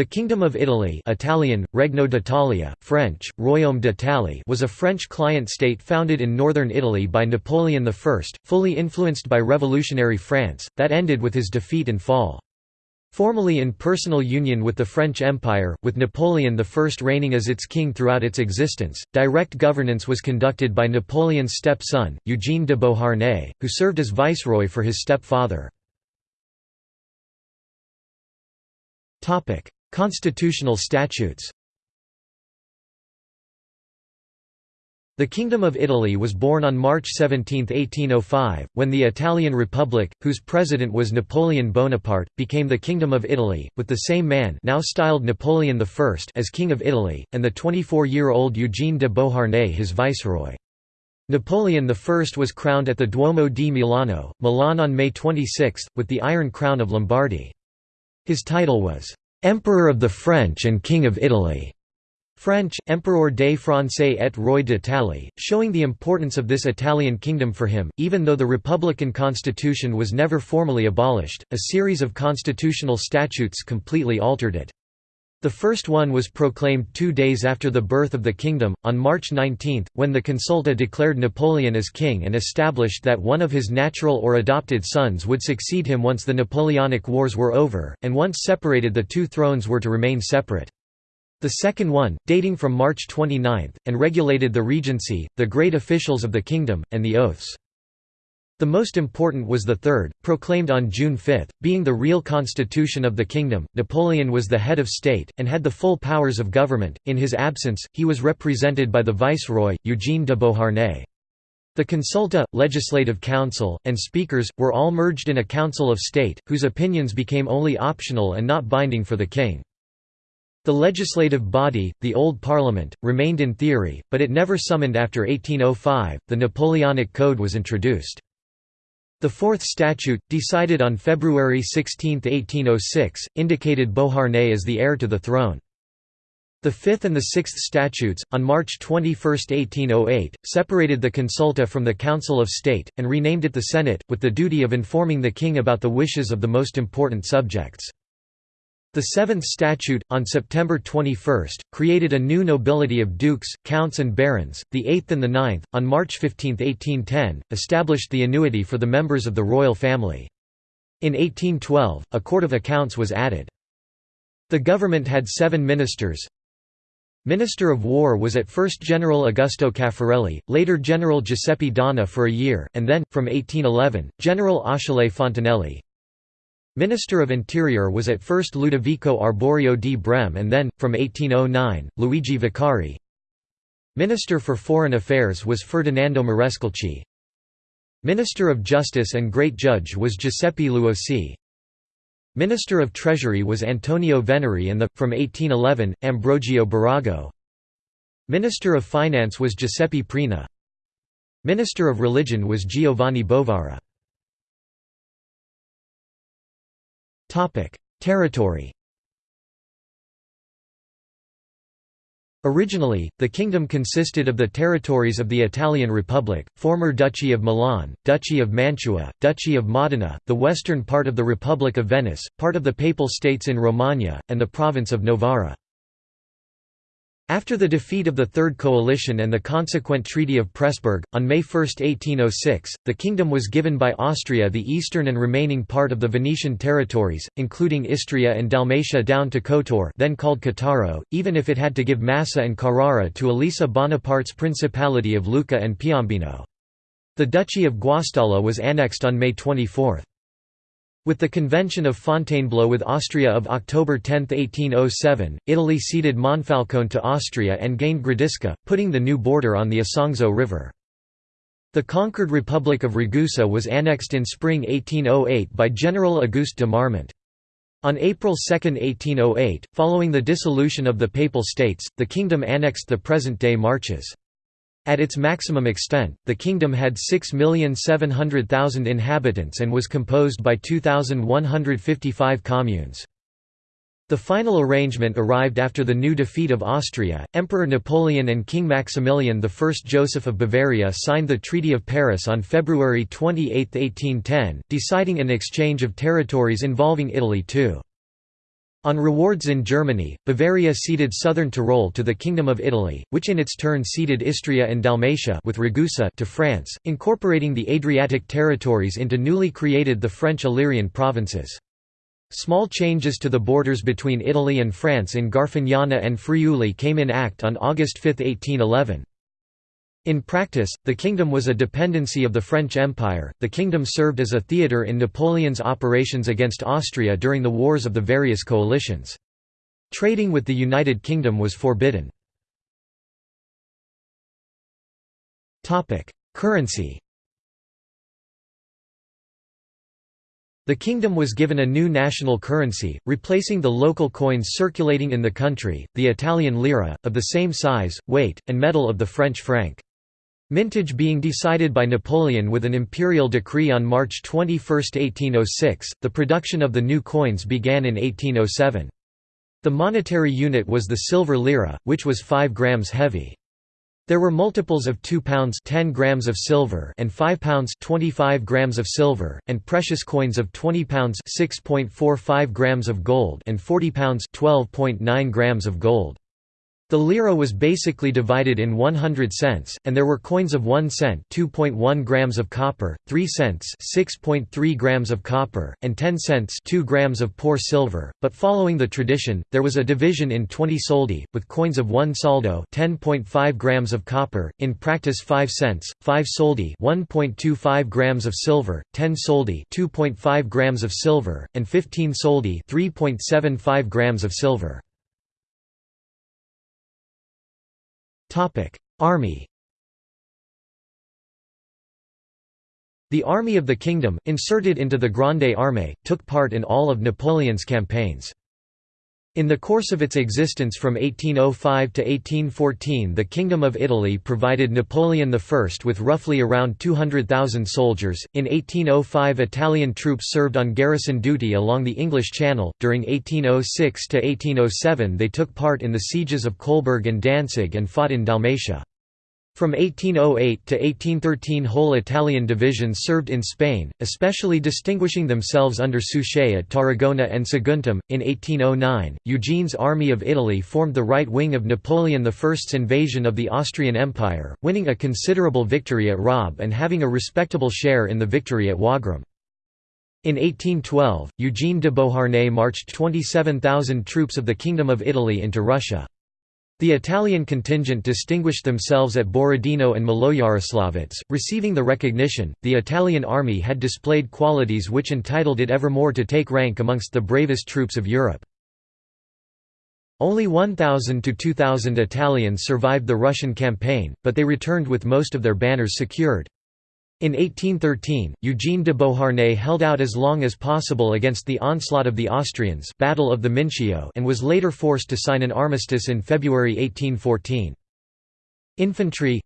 The Kingdom of Italy Italian, Regno d'Italia, French, Royaume d'Italie was a French client state founded in northern Italy by Napoleon I, fully influenced by revolutionary France, that ended with his defeat and fall. Formally in personal union with the French Empire, with Napoleon I reigning as its king throughout its existence, direct governance was conducted by Napoleon's step-son, Eugène de Beauharnais, who served as viceroy for his step-father. Constitutional statutes The Kingdom of Italy was born on March 17, 1805, when the Italian Republic, whose president was Napoleon Bonaparte, became the Kingdom of Italy, with the same man now styled Napoleon I as King of Italy, and the 24-year-old Eugène de Beauharnais his viceroy. Napoleon I was crowned at the Duomo di Milano, Milan on May 26, with the Iron Crown of Lombardy. His title was Emperor of the French and King of Italy. French, Empereur des Français et Roi d'Italie, showing the importance of this Italian kingdom for him. Even though the Republican constitution was never formally abolished, a series of constitutional statutes completely altered it. The first one was proclaimed two days after the birth of the kingdom, on March 19, when the Consulta declared Napoleon as king and established that one of his natural or adopted sons would succeed him once the Napoleonic Wars were over, and once separated the two thrones were to remain separate. The second one, dating from March 29, and regulated the regency, the great officials of the kingdom, and the oaths. The most important was the third, proclaimed on June 5, being the real constitution of the kingdom. Napoleon was the head of state, and had the full powers of government. In his absence, he was represented by the viceroy, Eugène de Beauharnais. The consulta, legislative council, and speakers, were all merged in a council of state, whose opinions became only optional and not binding for the king. The legislative body, the Old Parliament, remained in theory, but it never summoned after 1805. The Napoleonic Code was introduced. The Fourth Statute, decided on February 16, 1806, indicated Beauharnais as the heir to the throne. The Fifth and the Sixth Statutes, on March 21, 1808, separated the consulta from the Council of State, and renamed it the Senate, with the duty of informing the king about the wishes of the most important subjects. The Seventh Statute, on September 21, created a new nobility of dukes, counts and barons. The Eighth and the Ninth, on March 15, 1810, established the annuity for the members of the royal family. In 1812, a Court of Accounts was added. The government had seven ministers. Minister of War was at first General Augusto Caffarelli, later General Giuseppe Donna for a year, and then, from 1811, General Achille Fontanelli. Minister of Interior was at first Ludovico Arborio di Breme and then, from 1809, Luigi Vaccari. Minister for Foreign Affairs was Ferdinando Marescalchi. Minister of Justice and Great Judge was Giuseppe Luosi. Minister of Treasury was Antonio Veneri and the, from 1811, Ambrogio Birago. Minister of Finance was Giuseppe Prina. Minister of Religion was Giovanni Bovara. Territory Originally, the kingdom consisted of the territories of the Italian Republic, former Duchy of Milan, Duchy of Mantua, Duchy of Modena, the western part of the Republic of Venice, part of the Papal States in Romagna, and the province of Novara. After the defeat of the Third Coalition and the consequent Treaty of Pressburg, on May 1, 1806, the kingdom was given by Austria the eastern and remaining part of the Venetian territories, including Istria and Dalmatia down to Kotor then called Cattaro, even if it had to give Massa and Carrara to Elisa Bonaparte's Principality of Lucca and Piombino. The Duchy of Guastalla was annexed on May 24. With the Convention of Fontainebleau with Austria of October 10, 1807, Italy ceded Monfalcone to Austria and gained Gradisca, putting the new border on the Isonzo River. The conquered Republic of Ragusa was annexed in spring 1808 by General Auguste de Marmont. On April 2, 1808, following the dissolution of the Papal States, the kingdom annexed the present-day Marches. At its maximum extent, the kingdom had 6,700,000 inhabitants and was composed by 2,155 communes. The final arrangement arrived after the new defeat of Austria. Emperor Napoleon and King Maximilian I Joseph of Bavaria signed the Treaty of Paris on February 28, 1810, deciding an exchange of territories involving Italy too. On rewards in Germany, Bavaria ceded southern Tyrol to the Kingdom of Italy, which in its turn ceded Istria and Dalmatia with Ragusa to France, incorporating the Adriatic territories into newly created the French Illyrian provinces. Small changes to the borders between Italy and France in Garfagnana and Friuli came in act on August 5, 1811. In practice, the kingdom was a dependency of the French Empire. The kingdom served as a theatre in Napoleon's operations against Austria during the wars of the various coalitions. Trading with the United Kingdom was forbidden. Topic: Currency. The kingdom was given a new national currency, replacing the local coins circulating in the country, the Italian lira, of the same size, weight, and metal of the French franc. Mintage being decided by Napoleon with an imperial decree on March 21, 1806, the production of the new coins began in 1807. The monetary unit was the silver lira, which was 5 grams heavy. There were multiples of 2 pounds 10 grams of silver and 5 pounds 25 grams of silver, and precious coins of 20 pounds 6.45 grams of gold and 40 pounds 12.9 grams of gold. The lira was basically divided in 100 cents, and there were coins of 1 cent 2.1 grams of copper, 3 cents 6.3 grams of copper, and 10 cents 2 grams of poor silver, but following the tradition, there was a division in 20 soldi, with coins of 1 soldo 10.5 grams of copper, in practice 5 cents, 5 soldi 1.25 grams of silver, 10 soldi 2.5 grams of silver, and 15 soldi 3.75 grams of silver. Army The Army of the Kingdom, inserted into the Grande Armée, took part in all of Napoleon's campaigns. In the course of its existence from 1805 to 1814 the Kingdom of Italy provided Napoleon I with roughly around 200,000 soldiers. In 1805 Italian troops served on garrison duty along the English Channel. During 1806 to 1807 they took part in the sieges of Kolberg and Danzig and fought in Dalmatia. From 1808 to 1813 whole Italian divisions served in Spain, especially distinguishing themselves under Suchet at Tarragona and Saguntum. In 1809, Eugene's Army of Italy formed the right wing of Napoleon I's invasion of the Austrian Empire, winning a considerable victory at Raab and having a respectable share in the victory at Wagram. In 1812, Eugene de Beauharnais marched 27,000 troops of the Kingdom of Italy into Russia. The Italian contingent distinguished themselves at Borodino and Maloyaroslavets, receiving the recognition. The Italian army had displayed qualities which entitled it evermore to take rank amongst the bravest troops of Europe. Only 1,000 to 2,000 Italians survived the Russian campaign, but they returned with most of their banners secured. In 1813, Eugene de Beauharnais held out as long as possible against the onslaught of the Austrians Battle of the Mincio and was later forced to sign an armistice in February 1814. Infantry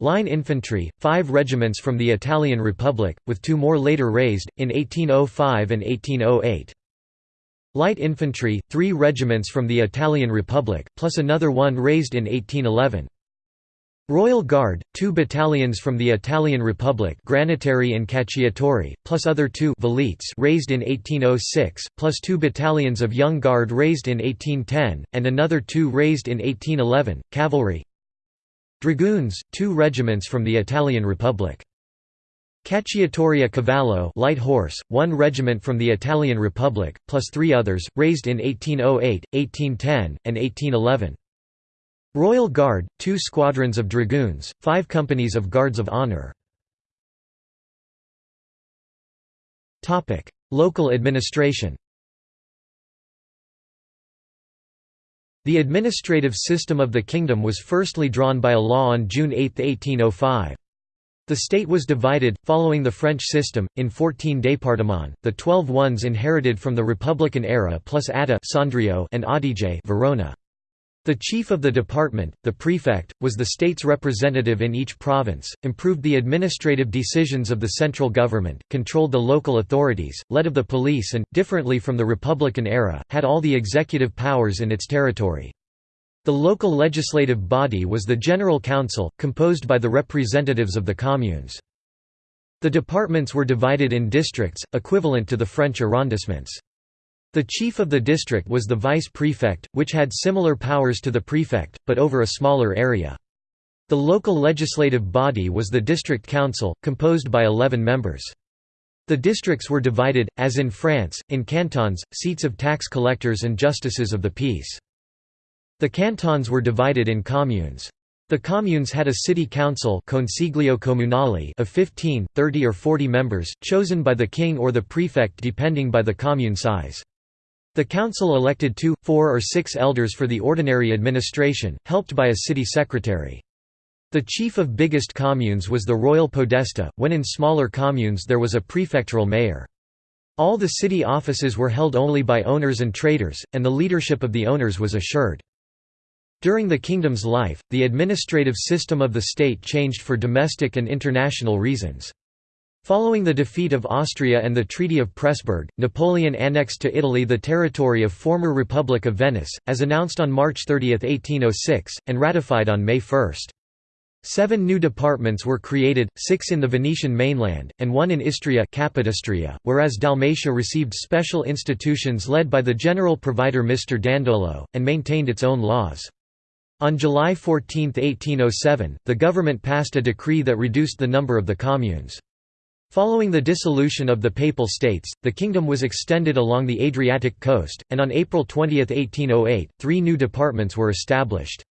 Line infantry, five regiments from the Italian Republic, with two more later raised, in 1805 and 1808. Light infantry, three regiments from the Italian Republic, plus another one raised in 1811. Royal Guard, two battalions from the Italian Republic Granatieri and Cacciatori, plus other two velites raised in 1806, plus two battalions of Young Guard raised in 1810, and another two raised in 1811, cavalry Dragoons, two regiments from the Italian Republic. Cacciatoria Cavallo light horse, one regiment from the Italian Republic, plus three others, raised in 1808, 1810, and 1811. Royal Guard, two squadrons of dragoons, five companies of Guards of Honour. Local administration The administrative system of the kingdom was firstly drawn by a law on June 8, 1805. The state was divided, following the French system, in 14 départements, the 12 ones inherited from the Republican era plus Sondrio and Adige Verona. The chief of the department, the prefect, was the state's representative in each province, improved the administrative decisions of the central government, controlled the local authorities, led of the police and, differently from the Republican era, had all the executive powers in its territory. The local legislative body was the General Council, composed by the representatives of the communes. The departments were divided in districts, equivalent to the French arrondissements. The chief of the district was the vice prefect, which had similar powers to the prefect, but over a smaller area. The local legislative body was the district council, composed by 11 members. The districts were divided, as in France, in cantons, seats of tax collectors and justices of the peace. The cantons were divided in communes. The communes had a city council Consiglio Comunale of 15, 30 or 40 members, chosen by the king or the prefect depending by the commune size. The council elected two, four or six elders for the ordinary administration, helped by a city secretary. The chief of biggest communes was the royal podesta, when in smaller communes there was a prefectural mayor. All the city offices were held only by owners and traders, and the leadership of the owners was assured. During the kingdom's life, the administrative system of the state changed for domestic and international reasons. Following the defeat of Austria and the Treaty of Pressburg, Napoleon annexed to Italy the territory of former Republic of Venice, as announced on March 30, 1806, and ratified on May 1. Seven new departments were created, six in the Venetian mainland, and one in Istria Capodistria, whereas Dalmatia received special institutions led by the general provider Mr. Dandolo, and maintained its own laws. On July 14, 1807, the government passed a decree that reduced the number of the communes. Following the dissolution of the Papal States, the kingdom was extended along the Adriatic coast, and on April 20, 1808, three new departments were established.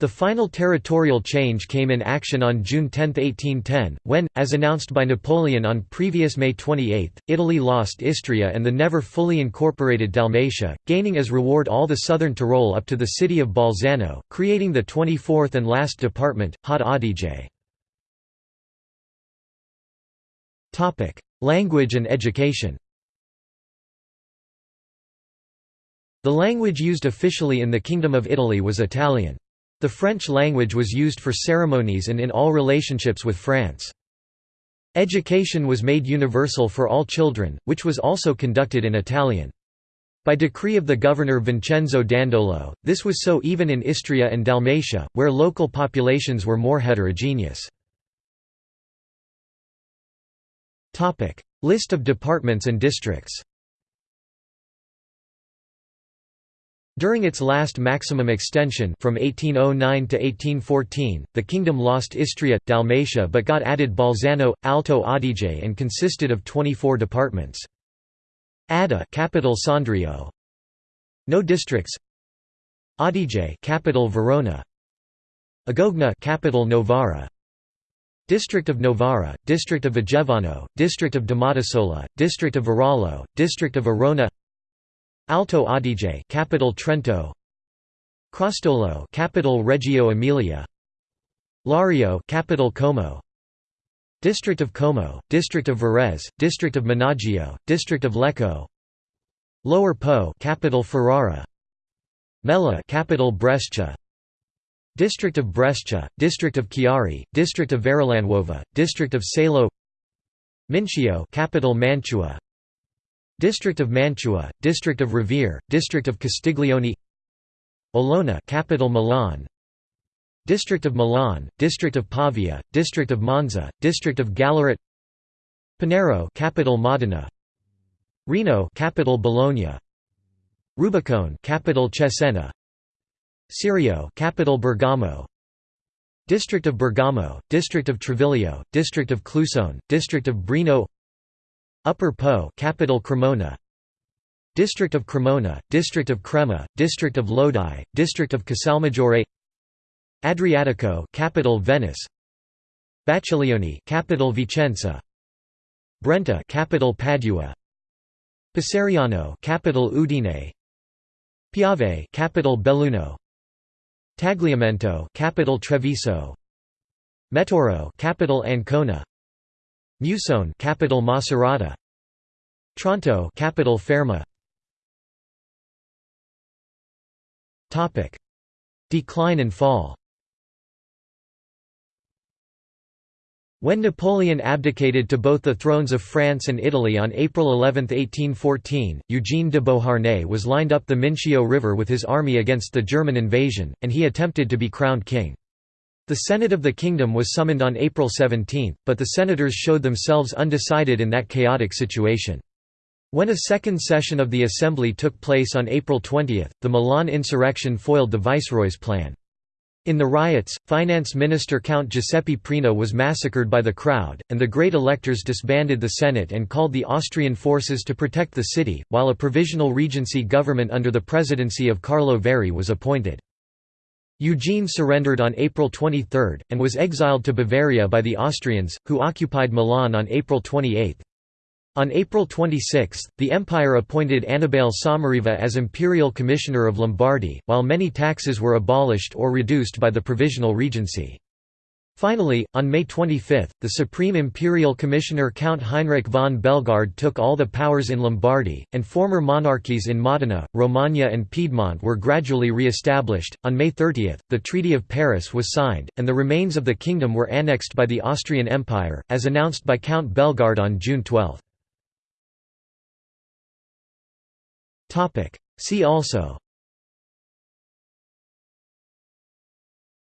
The final territorial change came in action on June 10, 1810, when, as announced by Napoleon on previous May 28, Italy lost Istria and the never fully incorporated Dalmatia, gaining as reward all the southern Tyrol up to the city of Bolzano, creating the 24th and last department, Haut Adige. Language and education The language used officially in the Kingdom of Italy was Italian. The French language was used for ceremonies and in all relationships with France. Education was made universal for all children, which was also conducted in Italian. By decree of the governor Vincenzo Dandolo, this was so even in Istria and Dalmatia, where local populations were more heterogeneous. List of departments and districts During its last maximum extension from 1809 to 1814, the kingdom lost Istria, Dalmatia but got added Bolzano, Alto Adige and consisted of 24 departments. Adda capital Sondrio. No districts. Adige capital Verona. Agogna capital Novara. District of Novara, District of Vigevano, District of Domodossola, District of Varallo, District of Arona Alto Adige, capital Trento. Crostolo, capital Reggio Emilia. Lario, capital Como. District of Como, District of Varese, District of Menaggio, District of Lecco. Lower Po, capital Ferrara. Mella capital Brescia. District of Brescia, District of Chiari, District of Verolanuova, District of Salo. Mincio, capital Mantua. District of Mantua, District of Revere, District of Castiglione Olona capital Milan District of Milan, District of Pavia, District of Monza, District of Gallarate Panaro capital Modena Reno capital Bologna Rubicone capital Cesena Serio capital Bergamo. District of Bergamo, District of Treviglio, District of Clusone, District of Breno. Upper Po capital Cremona. District of Cremona, District of Crema, District of Lodi, District of Casalmaggiore. Adriatico capital Venice. Bacchiglione capital Vicenza. Brenta capital Padua. Passariano capital Udine. Piave capital Belluno Tagliamento capital Treviso. Metauro capital Ancona. Musone capital Macerata. Tronto capital Fermo Topic. Decline and fall When Napoleon abdicated to both the thrones of France and Italy on April 11, 1814, Eugene de Beauharnais was lined up the Mincio River with his army against the German invasion, and he attempted to be crowned king. The Senate of the Kingdom was summoned on April 17, but the senators showed themselves undecided in that chaotic situation. When a second session of the Assembly took place on April 20, the Milan insurrection foiled the viceroy's plan. In the riots, finance minister Count Giuseppe Prina was massacred by the crowd, and the great electors disbanded the Senate and called the Austrian forces to protect the city, while a provisional regency government under the presidency of Carlo Verri was appointed. Eugene surrendered on April 23, and was exiled to Bavaria by the Austrians, who occupied Milan on April 28. On April 26, the Empire appointed Annibale Sommariva as imperial commissioner of Lombardy, while many taxes were abolished or reduced by the Provisional Regency. Finally, on May 25, the Supreme Imperial Commissioner Count Heinrich von Bellegarde took all the powers in Lombardy, and former monarchies in Modena, Romagna, and Piedmont were gradually re established. On May 30, the Treaty of Paris was signed, and the remains of the kingdom were annexed by the Austrian Empire, as announced by Count Bellegarde on June 12. See also.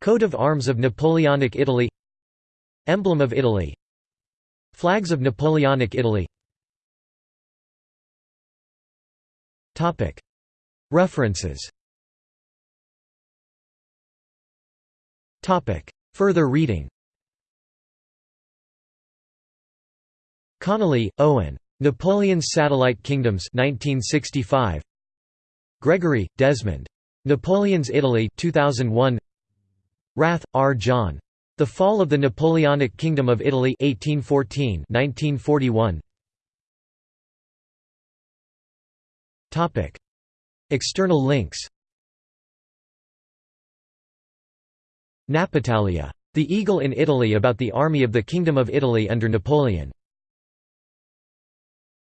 Coat of arms of Napoleonic Italy. Emblem of Italy. Flags of Napoleonic Italy. Topic. References. Topic. Further reading. Connolly, Owen. Napoleon's Satellite Kingdoms 1965. Gregory, Desmond. Napoleon's Italy 2001. Rath, R. John. The Fall of the Napoleonic Kingdom of Italy 1814 1941. Topic. External links Napitalia. The Eagle in Italy about the Army of the Kingdom of Italy under Napoleon